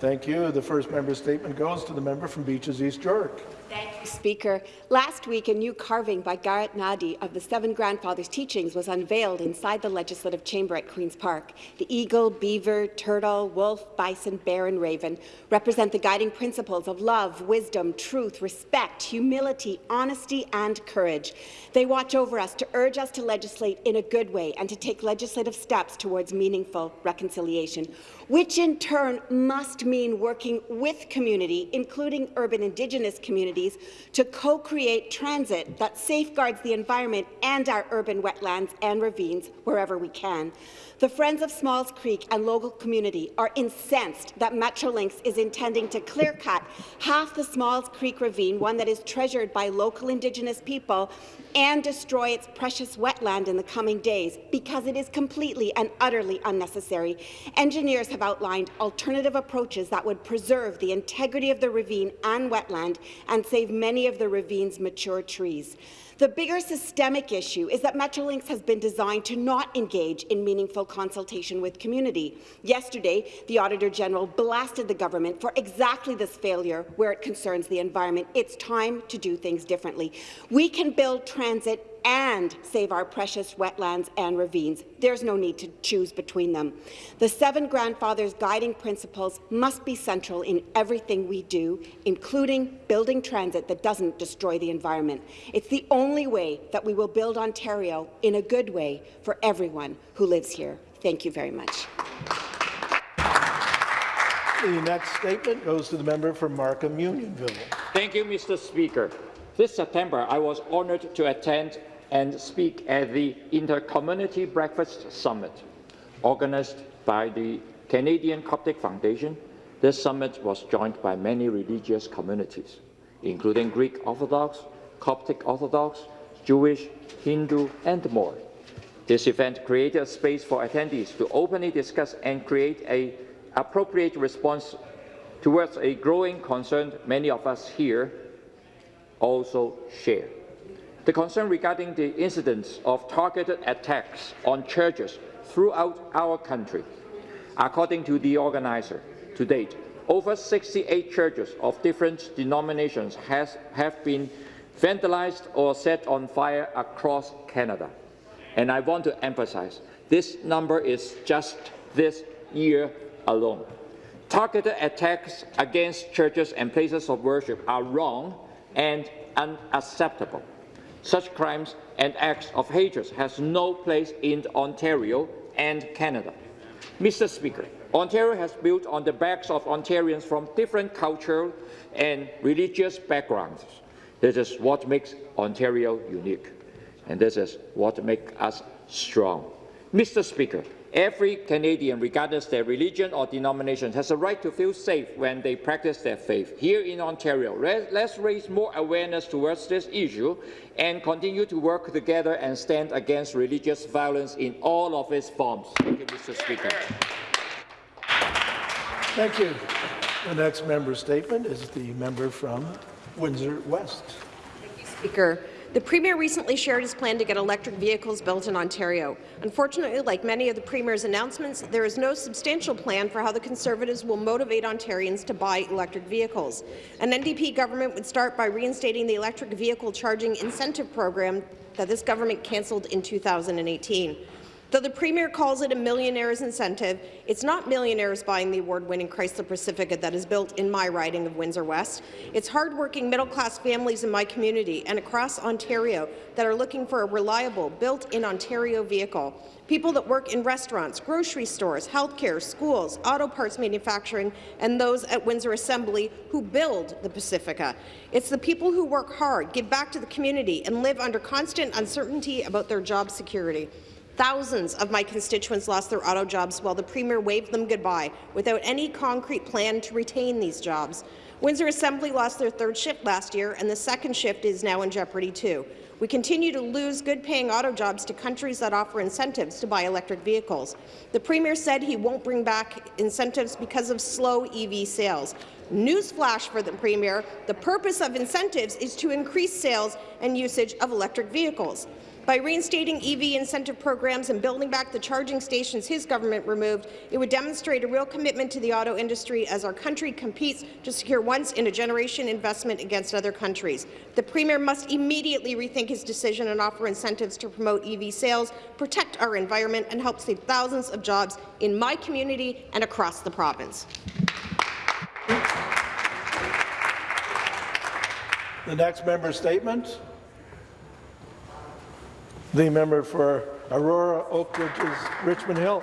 Thank you. The first member statement goes to the member from Beaches East York. Thank you, Speaker. Last week, a new carving by Garrett Nahdee of the Seven Grandfathers' teachings was unveiled inside the Legislative Chamber at Queen's Park. The eagle, beaver, turtle, wolf, bison, bear and raven represent the guiding principles of love, wisdom, truth, respect, humility, honesty and courage. They watch over us to urge us to legislate in a good way and to take legislative steps towards meaningful reconciliation, which in turn must mean working with community, including urban Indigenous communities, to co-create transit that safeguards the environment and our urban wetlands and ravines wherever we can. The Friends of Smalls Creek and local community are incensed that Metrolinx is intending to clear-cut half the Smalls Creek ravine, one that is treasured by local Indigenous people, and destroy its precious wetland in the coming days because it is completely and utterly unnecessary. Engineers have outlined alternative approaches that would preserve the integrity of the ravine and wetland and save many of the ravine's mature trees. The bigger systemic issue is that Metrolinx has been designed to not engage in meaningful consultation with community. Yesterday, the Auditor General blasted the government for exactly this failure where it concerns the environment. It's time to do things differently. We can build transit and save our precious wetlands and ravines. There's no need to choose between them. The seven grandfathers' guiding principles must be central in everything we do, including building transit that doesn't destroy the environment. It's the only way that we will build Ontario in a good way for everyone who lives here. Thank you very much. The next statement goes to the member from Markham Unionville. Thank you, Mr. Speaker. This September, I was honoured to attend and speak at the Intercommunity Breakfast Summit, organized by the Canadian Coptic Foundation. This summit was joined by many religious communities, including Greek Orthodox, Coptic Orthodox, Jewish, Hindu, and more. This event created a space for attendees to openly discuss and create an appropriate response towards a growing concern many of us here also share. The concern regarding the incidents of targeted attacks on churches throughout our country. According to the organizer, to date, over 68 churches of different denominations has, have been vandalized or set on fire across Canada. And I want to emphasize, this number is just this year alone. Targeted attacks against churches and places of worship are wrong and unacceptable. Such crimes and acts of hatred has no place in Ontario and Canada. Mr. Speaker, Ontario has built on the backs of Ontarians from different cultural and religious backgrounds. This is what makes Ontario unique, and this is what makes us strong. Mr. Speaker, Every Canadian, regardless their religion or denomination, has a right to feel safe when they practice their faith. Here in Ontario, let's raise more awareness towards this issue and continue to work together and stand against religious violence in all of its forms. Thank you, Mr. Speaker. Thank you. The next member statement is the member from Windsor West. Thank you, Speaker. The Premier recently shared his plan to get electric vehicles built in Ontario. Unfortunately, like many of the Premier's announcements, there is no substantial plan for how the Conservatives will motivate Ontarians to buy electric vehicles. An NDP government would start by reinstating the electric vehicle charging incentive program that this government cancelled in 2018. Though the Premier calls it a millionaire's incentive, it's not millionaires buying the award-winning Chrysler Pacifica that is built in my riding of Windsor West. It's hard-working middle-class families in my community and across Ontario that are looking for a reliable, built-in Ontario vehicle. People that work in restaurants, grocery stores, healthcare, schools, auto parts manufacturing, and those at Windsor Assembly who build the Pacifica. It's the people who work hard, give back to the community, and live under constant uncertainty about their job security. Thousands of my constituents lost their auto jobs while the Premier waved them goodbye without any concrete plan to retain these jobs. Windsor Assembly lost their third shift last year, and the second shift is now in jeopardy too. We continue to lose good-paying auto jobs to countries that offer incentives to buy electric vehicles. The Premier said he won't bring back incentives because of slow EV sales. Newsflash for the Premier, the purpose of incentives is to increase sales and usage of electric vehicles. By reinstating EV incentive programs and building back the charging stations his government removed, it would demonstrate a real commitment to the auto industry as our country competes to secure once-in-a-generation investment against other countries. The Premier must immediately rethink his decision and offer incentives to promote EV sales, protect our environment, and help save thousands of jobs in my community and across the province. The next member statement. The member for Aurora, Oak Ridges, Richmond Hill.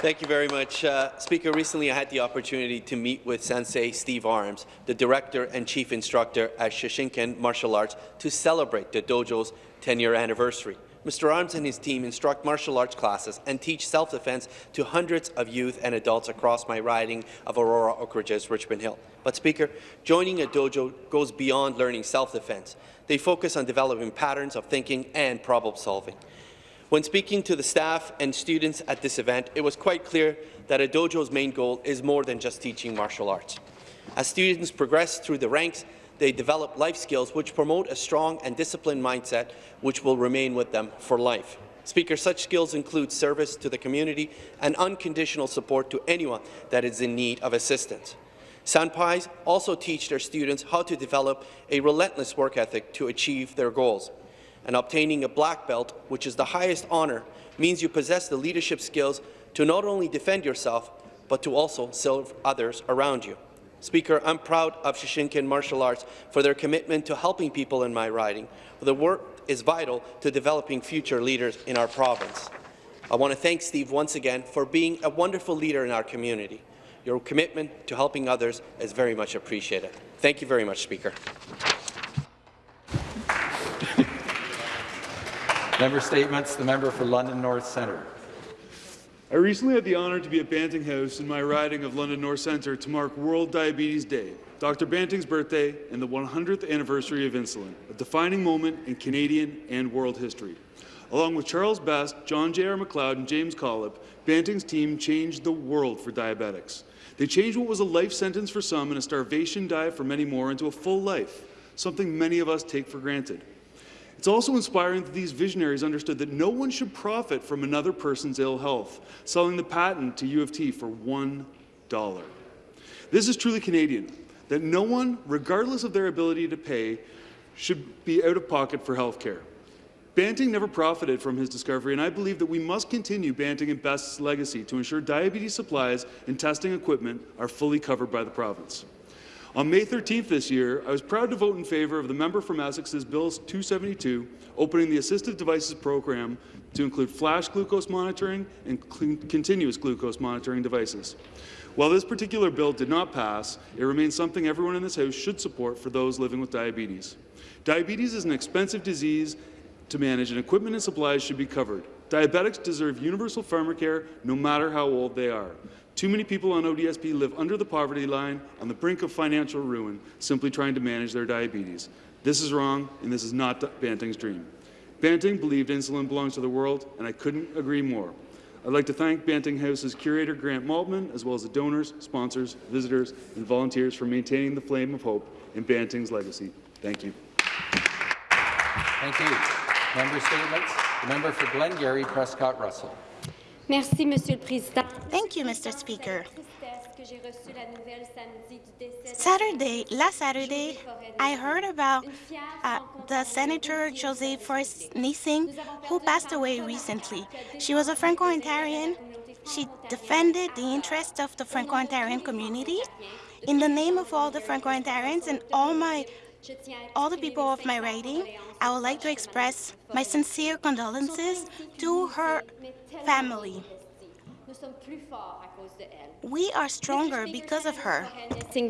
Thank you very much. Uh, Speaker, recently I had the opportunity to meet with Sensei Steve Arms, the Director and Chief Instructor at Shishinkan Martial Arts, to celebrate the dojo's 10-year anniversary. Mr. Arms and his team instruct martial arts classes and teach self-defense to hundreds of youth and adults across my riding of Aurora, Oak Ridges, Richmond Hill. But, Speaker, joining a dojo goes beyond learning self-defense. They focus on developing patterns of thinking and problem-solving. When speaking to the staff and students at this event, it was quite clear that a dojo's main goal is more than just teaching martial arts. As students progress through the ranks, they develop life skills which promote a strong and disciplined mindset which will remain with them for life. Speaker, such skills include service to the community and unconditional support to anyone that is in need of assistance. Senpais also teach their students how to develop a relentless work ethic to achieve their goals. And obtaining a black belt, which is the highest honour, means you possess the leadership skills to not only defend yourself, but to also serve others around you. Speaker, I'm proud of Shishinkan Martial Arts for their commitment to helping people in my riding. The work is vital to developing future leaders in our province. I want to thank Steve once again for being a wonderful leader in our community. Your commitment to helping others is very much appreciated. Thank you very much, Speaker. Member Statements, the member for London North Centre. I recently had the honour to be at Banting House in my riding of London North Centre to mark World Diabetes Day, Dr. Banting's birthday, and the 100th anniversary of insulin, a defining moment in Canadian and world history. Along with Charles Best, John J.R. MacLeod, and James Collip, Banting's team changed the world for diabetics. They changed what was a life sentence for some and a starvation diet for many more into a full life, something many of us take for granted. It's also inspiring that these visionaries understood that no one should profit from another person's ill health, selling the patent to U of T for $1. This is truly Canadian, that no one, regardless of their ability to pay, should be out of pocket for health care. Banting never profited from his discovery, and I believe that we must continue Banting and Best's legacy to ensure diabetes supplies and testing equipment are fully covered by the province. On May 13th this year, I was proud to vote in favour of the member from Essex's Bill 272, opening the Assistive Devices Program to include flash glucose monitoring and continuous glucose monitoring devices. While this particular bill did not pass, it remains something everyone in this House should support for those living with diabetes. Diabetes is an expensive disease to manage, and equipment and supplies should be covered. Diabetics deserve universal pharmacare no matter how old they are. Too many people on ODSP live under the poverty line, on the brink of financial ruin, simply trying to manage their diabetes. This is wrong, and this is not Banting's dream. Banting believed insulin belongs to the world, and I couldn't agree more. I'd like to thank Banting House's curator, Grant Maltman, as well as the donors, sponsors, visitors, and volunteers for maintaining the flame of hope in Banting's legacy. Thank you. Thank you. Member Statements, the member for Glengarry, Prescott Russell. Merci, Monsieur le Président. Thank you, Mr. Speaker. Saturday, last Saturday, I heard about uh, the Senator Josée Forest-Niesing, who passed away recently. She was a Franco-Ontarian. She defended the interests of the Franco-Ontarian community. In the name of all the Franco-Ontarians and all my all the people of my riding, I would like to express my sincere condolences to her family. We are stronger because of her.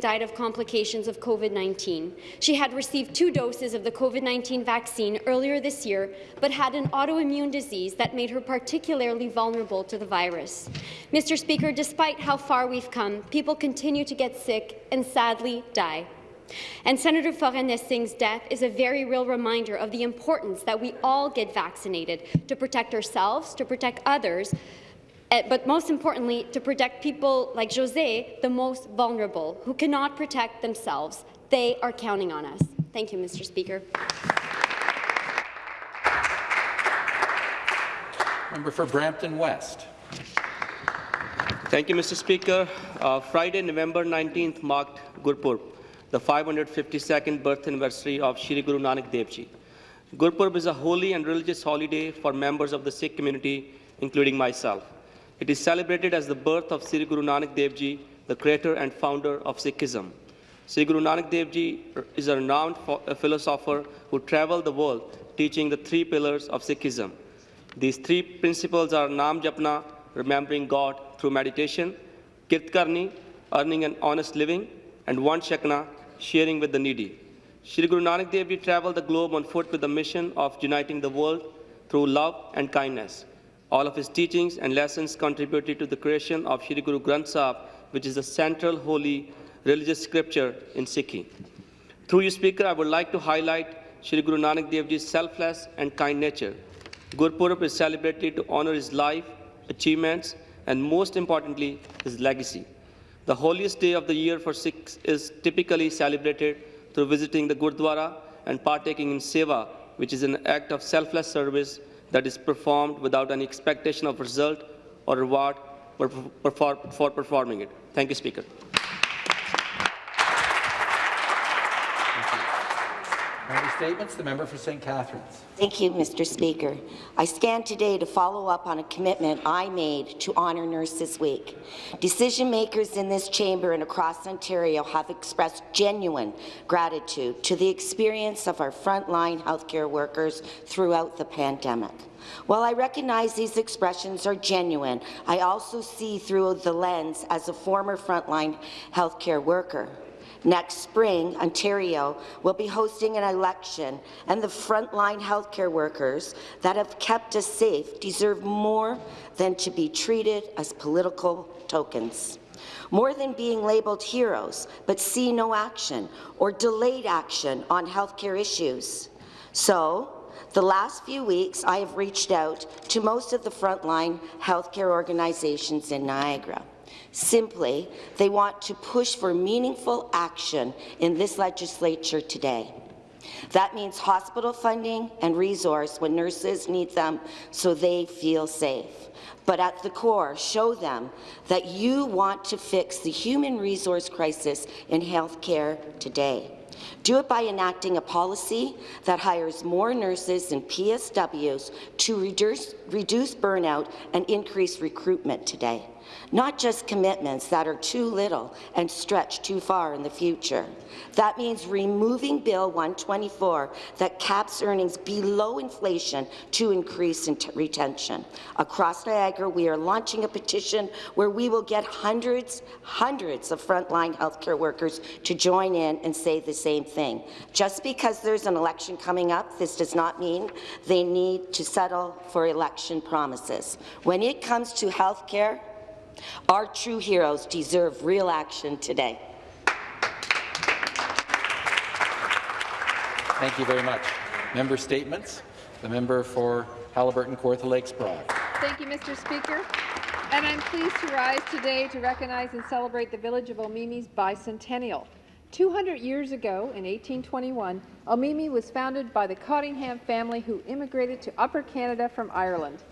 Died of complications of COVID-19. She had received two doses of the COVID-19 vaccine earlier this year, but had an autoimmune disease that made her particularly vulnerable to the virus. Mr. Speaker, despite how far we've come, people continue to get sick and sadly die. And Senator Forest-Niesing's death is a very real reminder of the importance that we all get vaccinated to protect ourselves, to protect others, eh, but most importantly, to protect people like Josée, the most vulnerable, who cannot protect themselves. They are counting on us. Thank you, Mr. Speaker. Member for Brampton West. Thank you, Mr. Speaker. Uh, Friday, November 19th marked Gurpurb, the 552nd birth anniversary of Shri Guru Nanak Dev Ji. Gurpurb is a holy and religious holiday for members of the Sikh community, including myself. It is celebrated as the birth of Sri Guru Nanak Dev Ji, the creator and founder of Sikhism. Sri Guru Nanak Dev Ji is a renowned philosopher who traveled the world teaching the three pillars of Sikhism. These three principles are Nam Japna, remembering God through meditation, Kirt Karni, earning an honest living, and Vand Chakna, sharing with the needy. Shri Guru Nanak Dev Ji traveled the globe on foot with the mission of uniting the world through love and kindness. All of his teachings and lessons contributed to the creation of Shri Guru Granth Sahib, which is the central holy religious scripture in Sikhi. Through you, Speaker, I would like to highlight Shri Guru Nanak Dev Ji's selfless and kind nature. Gurpurab is celebrated to honor his life, achievements, and most importantly, his legacy. The holiest day of the year for Sikhs is typically celebrated through visiting the Gurdwara and partaking in seva, which is an act of selfless service that is performed without any expectation of result or reward for, for performing it. Thank you, Speaker. Member statements. The member for St. Catharines. Thank you, Mr. Speaker. I stand today to follow up on a commitment I made to honour Nurses Week. Decision makers in this chamber and across Ontario have expressed genuine gratitude to the experience of our frontline healthcare workers throughout the pandemic. While I recognize these expressions are genuine, I also see through the lens as a former frontline healthcare worker. Next spring, Ontario will be hosting an election, and the frontline healthcare workers that have kept us safe deserve more than to be treated as political tokens. More than being labelled heroes, but see no action or delayed action on healthcare issues. So, the last few weeks, I have reached out to most of the frontline healthcare organizations in Niagara. Simply, they want to push for meaningful action in this legislature today. That means hospital funding and resource when nurses need them so they feel safe. But at the core, show them that you want to fix the human resource crisis in healthcare today. Do it by enacting a policy that hires more nurses and PSWs to reduce, reduce burnout and increase recruitment today not just commitments that are too little and stretch too far in the future. That means removing Bill 124 that caps earnings below inflation to increase retention. Across Niagara, we are launching a petition where we will get hundreds, hundreds of frontline healthcare workers to join in and say the same thing. Just because there's an election coming up, this does not mean they need to settle for election promises. When it comes to healthcare, our true heroes deserve real action today. Thank you very much. Member statements. The member for Haliburton Kawartha Lakes Brock. Thank you, Mr. Speaker. And I'm pleased to rise today to recognize and celebrate the village of Omemee's bicentennial. 200 years ago, in 1821, Omemie was founded by the Cottingham family who immigrated to Upper Canada from Ireland.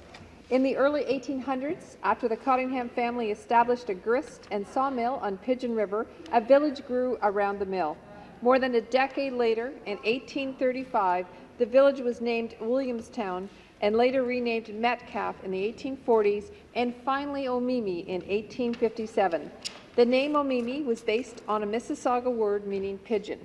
In the early 1800s, after the Cottingham family established a grist and sawmill on Pigeon River, a village grew around the mill. More than a decade later, in 1835, the village was named Williamstown and later renamed Metcalfe in the 1840s and finally Omemee in 1857. The name Omemee was based on a Mississauga word meaning pigeon.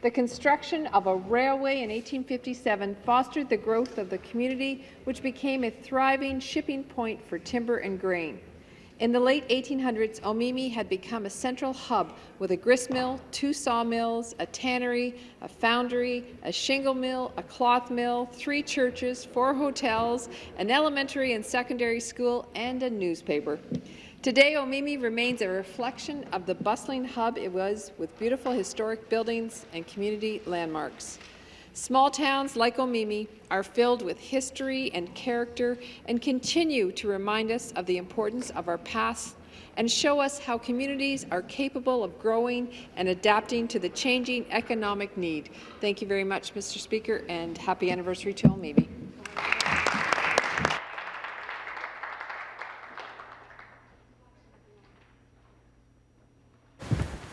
The construction of a railway in 1857 fostered the growth of the community, which became a thriving shipping point for timber and grain. In the late 1800s, Omemee had become a central hub with a grist mill, two sawmills, a tannery, a foundry, a shingle mill, a cloth mill, three churches, four hotels, an elementary and secondary school, and a newspaper. Today, Omemee remains a reflection of the bustling hub it was with beautiful historic buildings and community landmarks. Small towns like Omemee are filled with history and character and continue to remind us of the importance of our past and show us how communities are capable of growing and adapting to the changing economic need. Thank you very much, Mr. Speaker, and happy anniversary to Omemee.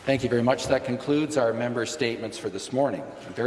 Thank you very much. That concludes our member statements for this morning. I'm very